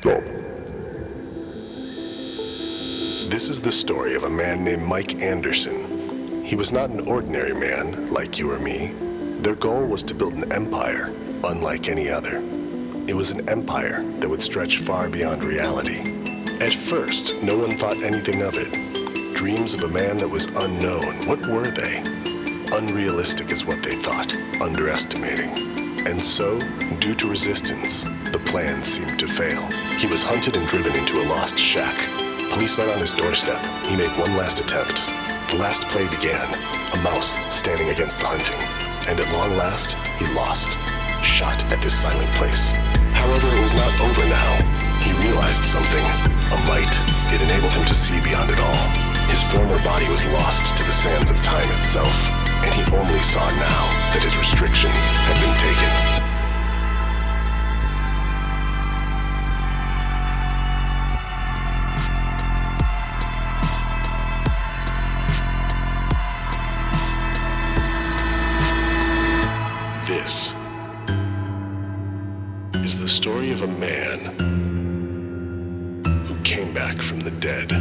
Stop. This is the story of a man named Mike Anderson. He was not an ordinary man, like you or me. Their goal was to build an empire, unlike any other. It was an empire that would stretch far beyond reality. At first, no one thought anything of it. Dreams of a man that was unknown, what were they? Unrealistic is what they thought, underestimating. And so, due to resistance, the plan seemed to fail. He was hunted and driven into a lost shack. Police met on his doorstep. He made one last attempt. The last play began, a mouse standing against the hunting. And at long last, he lost, shot at this silent place. However, it was not over now. He realized something, a might. It enabled him to see beyond it all. His former body was lost to the sands of time itself, and he only saw now that his restrictions had been taken. This is the story of a man who came back from the dead.